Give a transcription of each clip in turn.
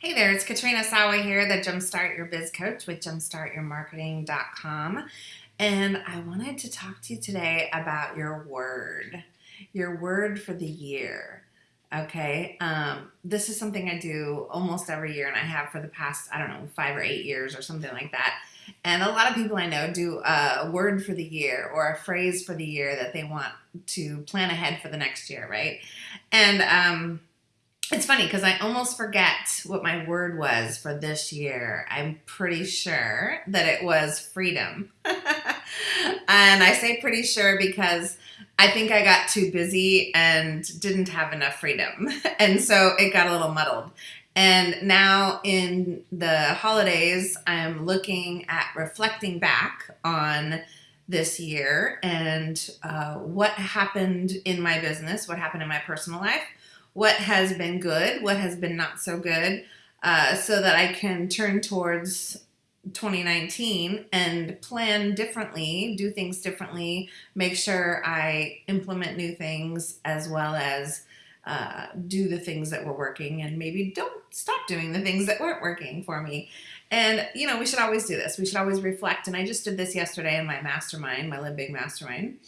Hey there, it's Katrina Sawa here, the Jumpstart Your Biz Coach with jumpstartyourmarketing.com. And I wanted to talk to you today about your word, your word for the year. Okay, um, this is something I do almost every year, and I have for the past, I don't know, five or eight years or something like that. And a lot of people I know do a word for the year or a phrase for the year that they want to plan ahead for the next year, right? And um, it's funny because I almost forget what my word was for this year. I'm pretty sure that it was freedom. and I say pretty sure because I think I got too busy and didn't have enough freedom. and so it got a little muddled. And now in the holidays, I'm looking at reflecting back on this year and uh, what happened in my business, what happened in my personal life, what has been good, what has been not so good, uh, so that I can turn towards 2019 and plan differently, do things differently, make sure I implement new things as well as uh, do the things that were working and maybe don't stop doing the things that weren't working for me. And, you know, we should always do this. We should always reflect. And I just did this yesterday in my mastermind, my Live Big Mastermind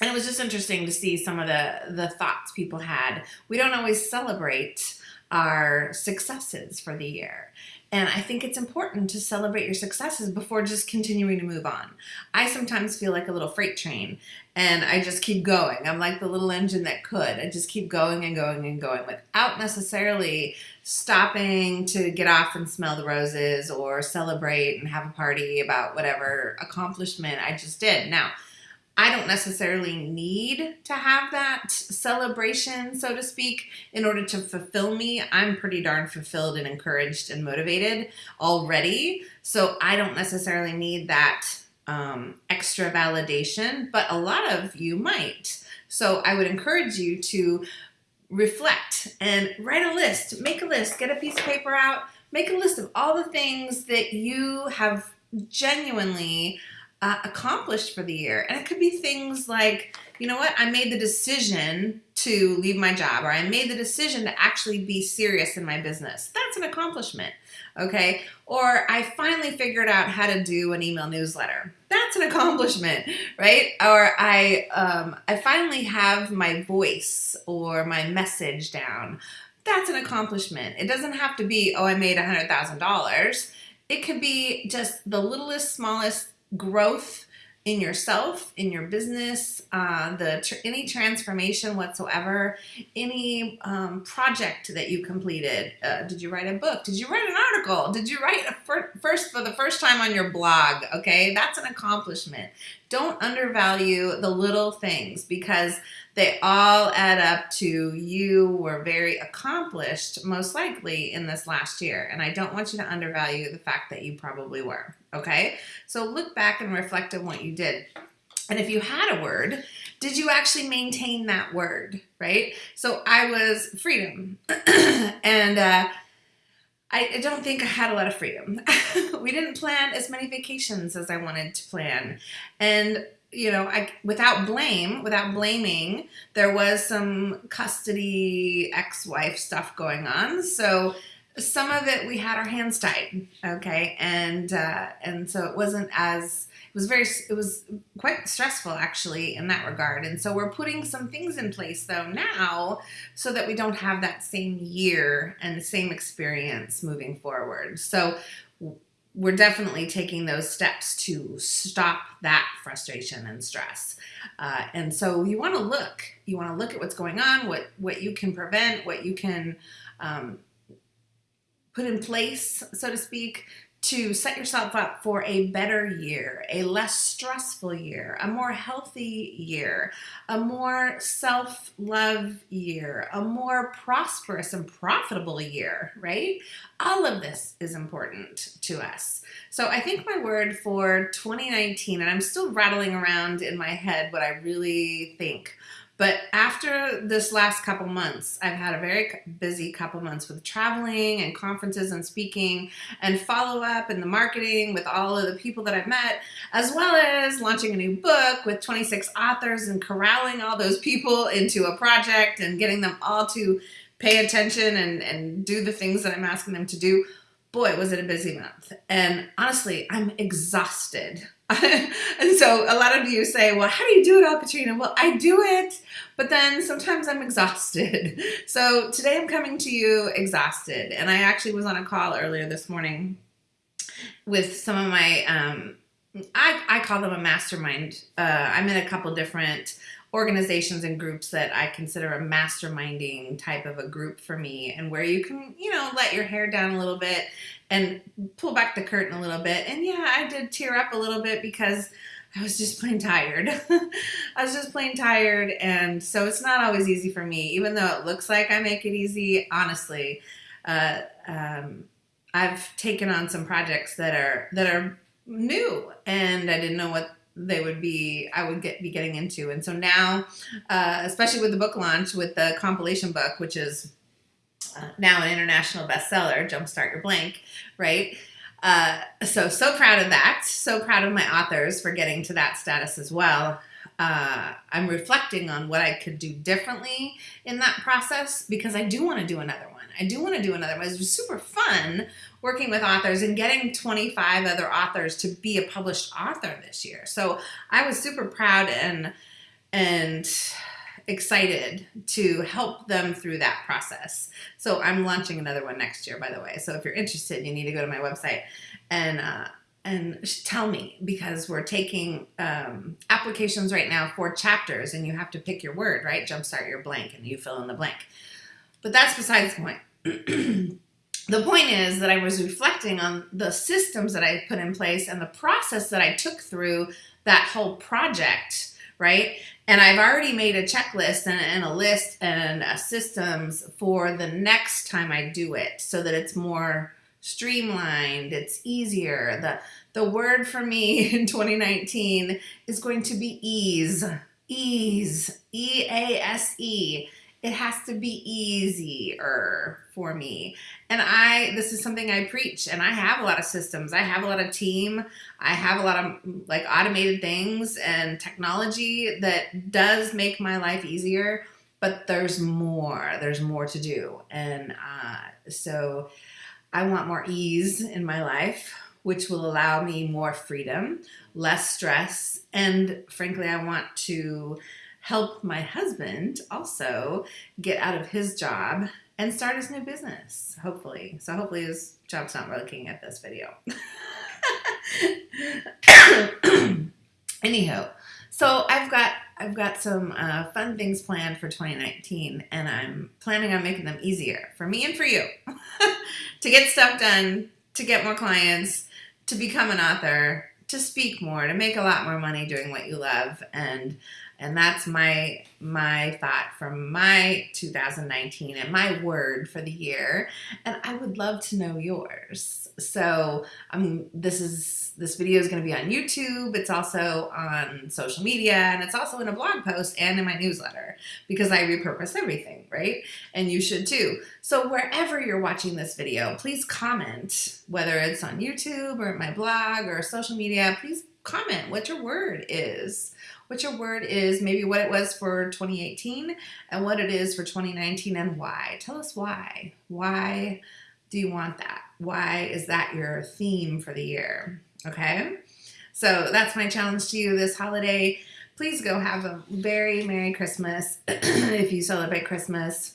and it was just interesting to see some of the the thoughts people had. We don't always celebrate our successes for the year. And I think it's important to celebrate your successes before just continuing to move on. I sometimes feel like a little freight train and I just keep going. I'm like the little engine that could. I just keep going and going and going without necessarily stopping to get off and smell the roses or celebrate and have a party about whatever accomplishment I just did. Now, I don't necessarily need to have that celebration, so to speak, in order to fulfill me. I'm pretty darn fulfilled and encouraged and motivated already. So I don't necessarily need that um, extra validation, but a lot of you might. So I would encourage you to reflect and write a list, make a list, get a piece of paper out, make a list of all the things that you have genuinely uh, accomplished for the year. And it could be things like, you know what, I made the decision to leave my job, or I made the decision to actually be serious in my business. That's an accomplishment, okay? Or I finally figured out how to do an email newsletter. That's an accomplishment, right? Or I, um, I finally have my voice or my message down. That's an accomplishment. It doesn't have to be, oh, I made a $100,000. It could be just the littlest, smallest growth in yourself, in your business, uh, the tr any transformation whatsoever, any um, project that you completed. Uh, did you write a book? Did you write an article? Did you write a fir first for the first time on your blog? Okay, that's an accomplishment. Don't undervalue the little things because they all add up to you were very accomplished, most likely in this last year. And I don't want you to undervalue the fact that you probably were. Okay, so look back and reflect on what you did. And if you had a word, did you actually maintain that word, right? So I was freedom. and uh, I don't think I had a lot of freedom. we didn't plan as many vacations as I wanted to plan. And you know, I without blame, without blaming, there was some custody ex-wife stuff going on. So some of it we had our hands tied, okay, and uh, and so it wasn't as it was very it was quite stressful actually in that regard. And so we're putting some things in place though now so that we don't have that same year and the same experience moving forward. So we're definitely taking those steps to stop that frustration and stress. Uh, and so you want to look, you want to look at what's going on, what what you can prevent, what you can um, put in place, so to speak, to set yourself up for a better year, a less stressful year, a more healthy year, a more self love year, a more prosperous and profitable year, right? All of this is important to us. So I think my word for 2019, and I'm still rattling around in my head what I really think but after this last couple months, I've had a very busy couple months with traveling and conferences and speaking and follow up and the marketing with all of the people that I've met, as well as launching a new book with 26 authors and corralling all those people into a project and getting them all to pay attention and, and do the things that I'm asking them to do, boy, was it a busy month. And honestly, I'm exhausted. and so a lot of you say, well, how do you do it all, Katrina? Well, I do it, but then sometimes I'm exhausted. So today I'm coming to you exhausted. And I actually was on a call earlier this morning with some of my, um, I, I call them a mastermind. Uh, I'm in a couple different organizations and groups that I consider a masterminding type of a group for me and where you can, you know, let your hair down a little bit and pull back the curtain a little bit. And yeah, I did tear up a little bit because I was just plain tired. I was just plain tired. And so it's not always easy for me, even though it looks like I make it easy. Honestly, uh, um, I've taken on some projects that are, that are new and I didn't know what they would be I would get be getting into. And so now, uh, especially with the book launch with the compilation book, which is uh, now an international bestseller, Jumpstart Your Blank, right? Uh, so so proud of that. So proud of my authors for getting to that status as well. Uh, I'm reflecting on what I could do differently in that process because I do want to do another one. I do want to do another one. It was super fun working with authors and getting 25 other authors to be a published author this year. So I was super proud and and excited to help them through that process. So I'm launching another one next year, by the way. So if you're interested, you need to go to my website and uh, and tell me because we're taking um, applications right now for chapters and you have to pick your word, right? Jumpstart your blank and you fill in the blank. But that's besides the point. the point is that I was reflecting on the systems that I put in place and the process that I took through that whole project, right? And I've already made a checklist and, and a list and a systems for the next time I do it so that it's more streamlined, it's easier. The, the word for me in 2019 is going to be ease, ease, E-A-S-E. -E it has to be easier for me. And I, this is something I preach and I have a lot of systems. I have a lot of team. I have a lot of like automated things and technology that does make my life easier, but there's more, there's more to do. And uh, so I want more ease in my life, which will allow me more freedom, less stress. And frankly, I want to help my husband also get out of his job and start his new business, hopefully. So hopefully his job's not looking at this video. Anyhow, so I've got I've got some uh, fun things planned for 2019 and I'm planning on making them easier for me and for you to get stuff done, to get more clients, to become an author, to speak more, to make a lot more money doing what you love and and that's my my thought from my 2019 and my word for the year. And I would love to know yours. So um, this is this video is going to be on YouTube. It's also on social media and it's also in a blog post and in my newsletter because I repurpose everything, right? And you should too. So wherever you're watching this video, please comment, whether it's on YouTube or my blog or social media, please comment what your word is what your word is, maybe what it was for 2018 and what it is for 2019 and why. Tell us why. Why do you want that? Why is that your theme for the year? Okay. So that's my challenge to you this holiday. Please go have a very Merry Christmas if you celebrate Christmas.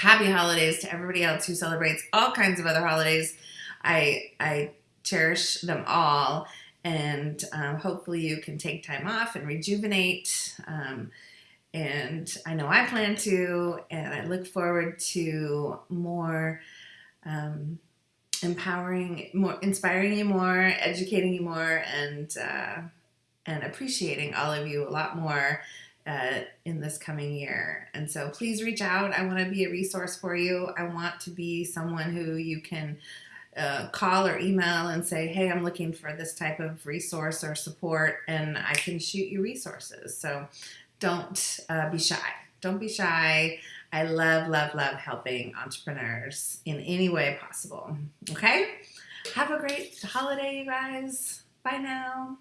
Happy holidays to everybody else who celebrates all kinds of other holidays. I, I cherish them all and um, hopefully you can take time off and rejuvenate. Um, and I know I plan to, and I look forward to more um, empowering, more inspiring you more, educating you more, and uh, and appreciating all of you a lot more uh, in this coming year. And so please reach out. I want to be a resource for you. I want to be someone who you can uh, call or email and say, hey, I'm looking for this type of resource or support, and I can shoot you resources. So don't uh, be shy. Don't be shy. I love, love, love helping entrepreneurs in any way possible. Okay? Have a great holiday, you guys. Bye now.